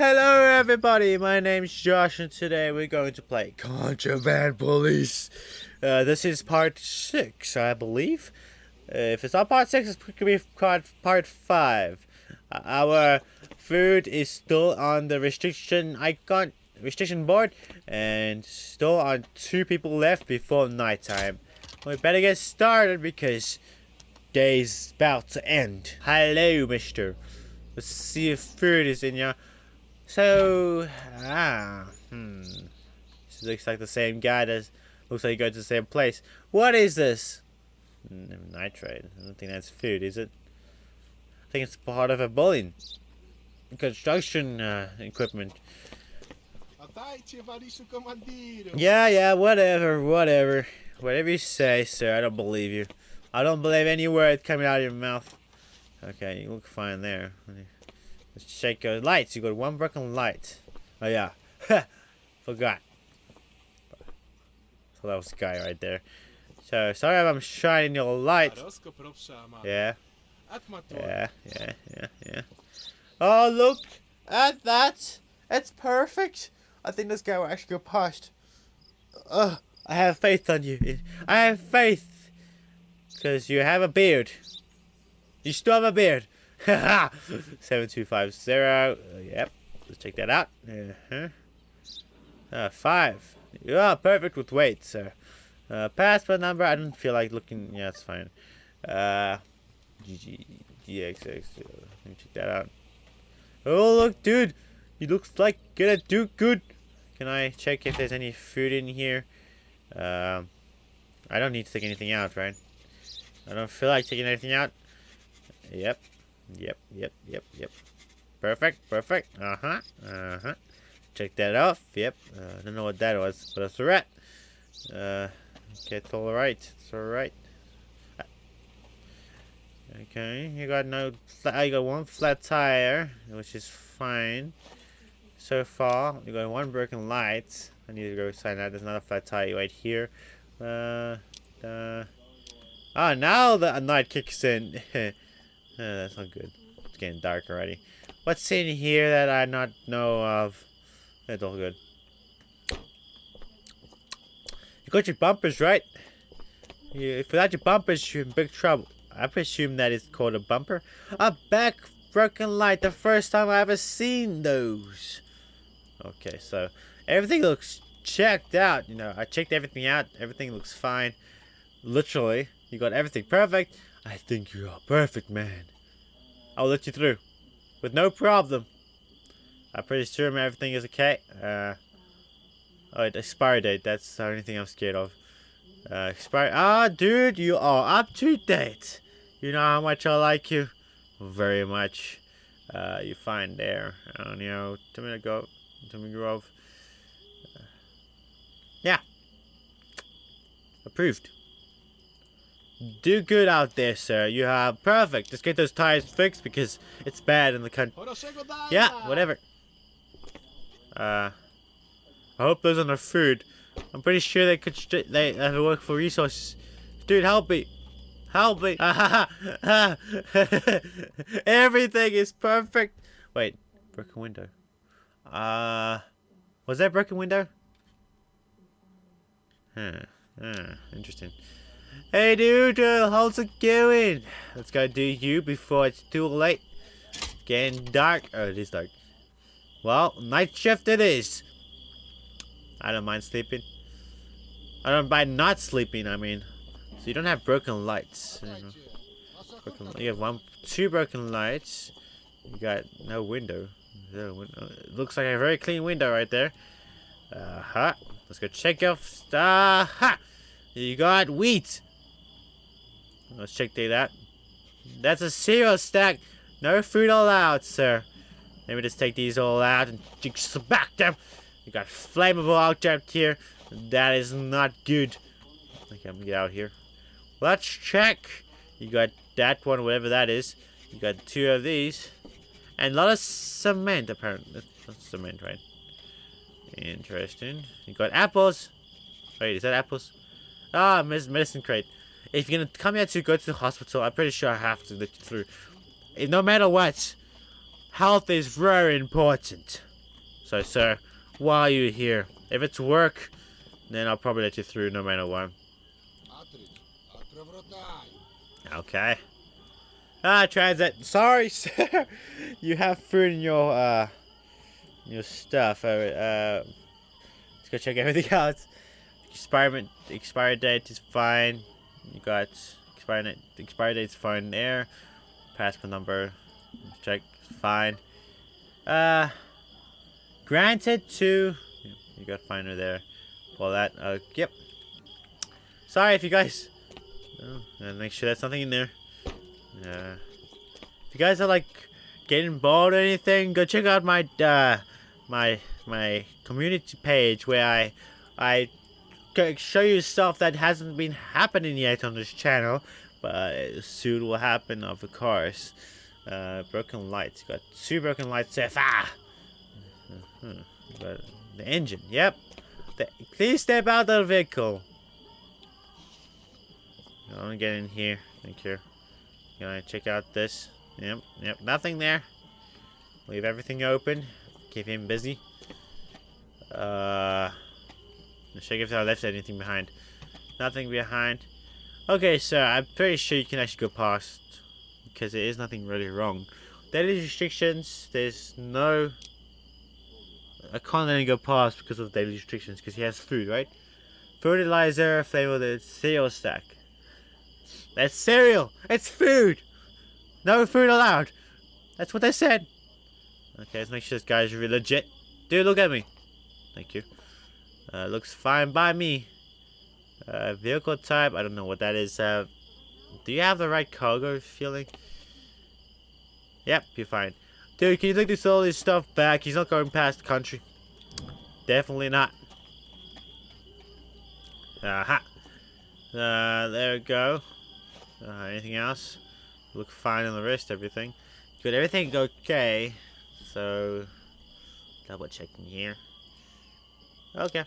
Hello everybody, my name's Josh and today we're going to play Contraband Police. Uh, this is part 6, I believe. Uh, if it's not part 6, it could be part, part 5. Uh, our food is still on the restriction icon, restriction board, and still on two people left before nighttime. We better get started because day's about to end. Hello, mister. Let's see if food is in here. So, ah, hmm. This looks like the same guy that looks like he goes to the same place. What is this? Mm, nitrate. I don't think that's food, is it? I think it's part of a building. Construction uh, equipment. Yeah, yeah, whatever, whatever. Whatever you say, sir, I don't believe you. I don't believe any word coming out of your mouth. Okay, you look fine there. Let's check your lights. You got one broken light. Oh yeah. Forgot. So that was the guy right there. So sorry if I'm shining your light. Yeah. Yeah, yeah, yeah, yeah. Oh look at that! It's perfect! I think this guy will actually go past. Ugh, I have faith on you. I have faith. Because you have a beard. You still have a beard. 7250. Uh, yep. Let's check that out. Uh -huh. Uh, five. Yeah, perfect with weight, sir. Uh, passport number. I don't feel like looking. Yeah, it's fine. Uh, GG, GXX. Uh, let me check that out. Oh, look, dude. He looks like gonna do good. Can I check if there's any food in here? Um, I don't need to take anything out, right? I don't feel like taking anything out. Yep, Yep, yep, yep, yep. Perfect, perfect. Uh-huh, uh-huh. Check that off. Yep. Uh, I don't know what that was, but it's alright. Uh, okay, it's alright. It's alright. Okay, you got no, I got one flat tire, which is fine. So far, you got one broken light. I need to go sign that. There's another flat tire right here. Uh, uh. Ah, now the night kicks in. Uh, that's not good. It's getting dark already. What's in here that I not know of? It's all good. You got your bumpers, right? You, without your bumpers, you're in big trouble. I presume that is called a bumper. A back broken light. The first time I ever seen those. Okay, so everything looks checked out. You know, I checked everything out. Everything looks fine. Literally, you got everything perfect. I think you're a perfect man. I'll let you through. With no problem. I'm pretty sure everything is okay. Uh, oh, expiry date. That's the only thing I'm scared of. Uh, expiry. Ah, dude, you are up to date. You know how much I like you? Very much. Uh, you find there. Uh, you know, Tomato Grove. Tomato Grove. Uh, yeah. Approved. Do good out there, sir. You have perfect. Just get those tires fixed because it's bad in the country. Yeah, whatever. Uh, I hope those are no food. I'm pretty sure they could. They have to work for resources. Dude, help me. Help me. Everything is perfect. Wait, broken window. Uh, was that broken window? Huh. Huh. Interesting. Hey dude, uh, how's it going? Let's go do you before it's too late. Getting dark. Oh, it is dark. Well, night shift it is. I don't mind sleeping. I don't mind not sleeping, I mean. So you don't have broken lights. You, know. broken, you have one, two broken lights. You got no window. No window. It looks like a very clean window right there. Uh-huh. Let's go check off. Uh-huh. You got wheat. Let's check that. That's a cereal stack. No food allowed, sir. Let me just take these all out and smack them. You got flammable object here. That is not good. Okay, I'm gonna get out here. Let's check. You got that one, whatever that is. You got two of these. And a lot of cement, apparently. That's cement, right? Interesting. You got apples. Wait, is that apples? Ah, medicine crate. If you're gonna come here to go to the hospital, I'm pretty sure I have to let you through. No matter what, health is very important. So, sir, why are you here? If it's work, then I'll probably let you through no matter what. Okay. Ah, transit. Sorry, sir. you have food in your uh, your stuff. Uh, uh, let's go check everything out. Experiment expiry date is fine. You got expiry date. Expiry date's fine there. Passport number. Check. Fine. Uh, granted to. You got finder there. Well, that. Uh, yep. Sorry if you guys. Oh, make sure there's nothing in there. Uh, if you guys are like getting bored or anything, go check out my uh, my my community page where I I show you stuff that hasn't been happening yet on this channel, but soon will happen, of course. Uh, broken lights. Got two broken lights! Uh -huh. But the engine. Yep. The, please step out of the vehicle. I want to get in here. Thank you. Gonna check out this. Yep, yep, nothing there. Leave everything open. Keep him busy. Uh, check if I left anything behind. Nothing behind. Okay, so I'm pretty sure you can actually go past. Because there is nothing really wrong. Daily restrictions, there's no... I can't let him go past because of daily restrictions. Because he has food, right? Fertilizer, flavor the cereal stack. That's cereal. It's food. No food allowed. That's what they said. Okay, let's make sure this guy's really legit. Dude, look at me. Thank you. Uh, looks fine by me. Uh, vehicle type, I don't know what that is. Uh, do you have the right cargo feeling? Yep, you're fine. Dude, can you take this all this stuff back? He's not going past the country. Definitely not. Aha. Uh, there we go. Uh, anything else? Look fine on the rest, everything. Good, everything okay. So, double checking here. Okay.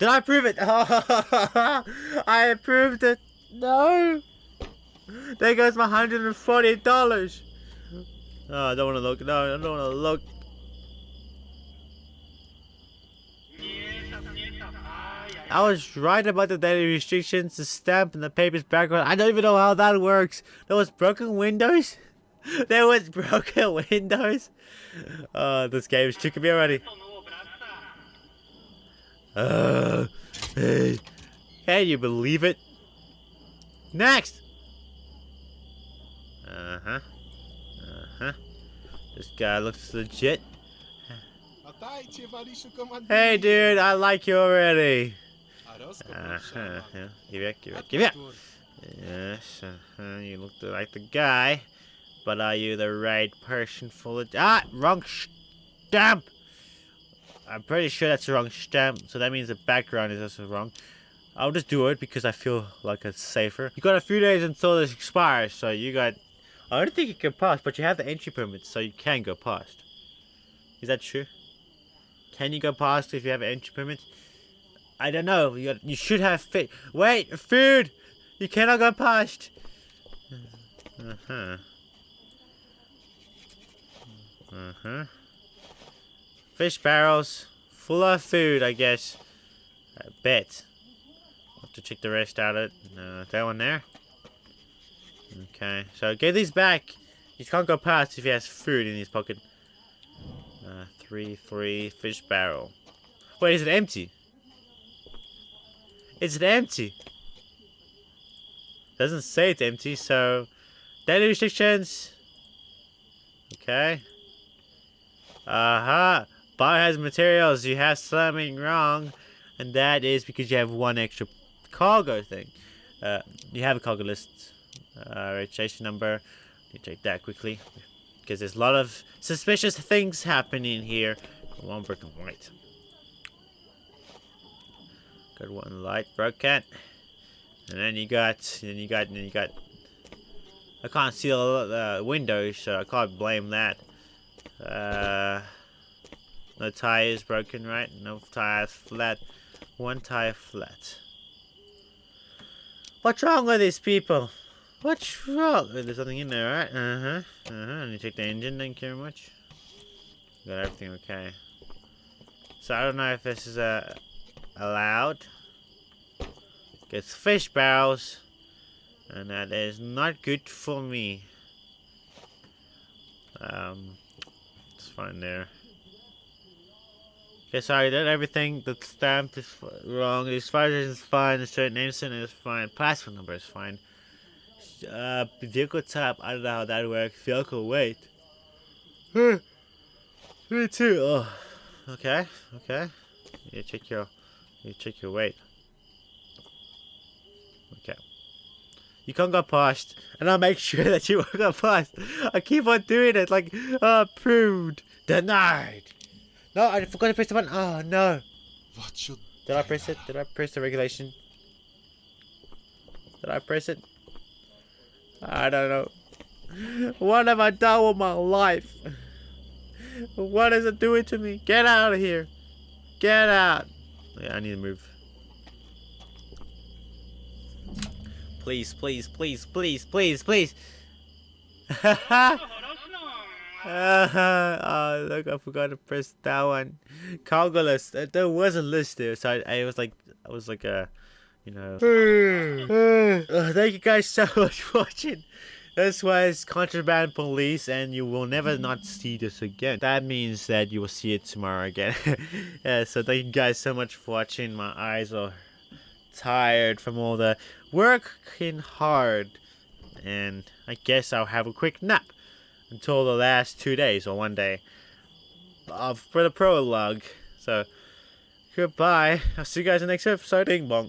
Did I approve it? I approved it. No. There goes my $140. Oh, I don't want to look. No, I don't want to look. I was right about the daily restrictions, the stamp, and the paper's background. I don't even know how that works. There was broken windows. there was broken windows. Oh, this game is tricking me already. Uh, hey. Can you believe it? Next! Uh-huh. Uh-huh. This guy looks legit. Hey, dude, I like you already. Uh-huh. Yeah. Give it, give it, give it. Yes, uh-huh. you look like the guy. But are you the right person for the... Ah! Wrong stamp! I'm pretty sure that's the wrong stamp. So that means the background is also wrong. I'll just do it because I feel like it's safer. You got a few days until this expires. So you got... I don't think you can pass. But you have the entry permit. So you can go past. Is that true? Can you go past if you have an entry permit? I don't know. You, got, you should have fit. Wait, food! You cannot go past. Uh-huh. Uh-huh. Fish barrels. Full of food, I guess. I bet. Have to check the rest out of it. Uh, that one there. Okay, so get these back. You can't go past if he has food in his pocket. Uh, three, three, fish barrel. Wait, is it empty? Is it empty. Doesn't say it's empty, so daily restrictions. Okay. Uh-huh. Biohazard materials, you have something wrong. And that is because you have one extra cargo thing. Uh, you have a cargo list. Uh, registration number. You check that quickly. Because there's a lot of suspicious things happening here. One broken white. Good one light broken. And then you got, then you got, then you got. I can't see the windows, so I can't blame that. Uh, no is broken, right? No tires flat. One tire flat. What's wrong with these people? What's wrong? There's something in there, right? Uh-huh. Uh-huh. And you take the engine, thank you very much. got everything okay. So I don't know if this is uh, allowed. Gets fish barrels. And that is not good for me. Um, it's fine there. Okay, sorry, that everything, the stamp is wrong, the expiration is fine, the certain name center is fine, passport number is fine. Uh, vehicle type, I don't know how that works, vehicle weight. Me too, oh. Okay, okay. You check your, you check your weight. Okay. You can't go past, and I'll make sure that you won't go past. I keep on doing it, like, uh, approved, denied. No, I forgot to press the button. Oh no. What should Did I press it? Did I press the regulation? Did I press it? I don't know. What have I done with my life? What is it doing to me? Get out of here. Get out. Yeah, I need to move. Please, please, please, please, please, please. Uh, oh, look, I forgot to press that one. Cargo list. Uh, There was a list there, so I, I was like, I was like a, you know. Uh, thank you guys so much for watching. This was Contraband Police, and you will never not see this again. That means that you will see it tomorrow again. yeah, so thank you guys so much for watching. My eyes are tired from all the working hard, and I guess I'll have a quick nap until the last two days or one day of for the prologue. So goodbye. I'll see you guys in the next episode. Ding bong.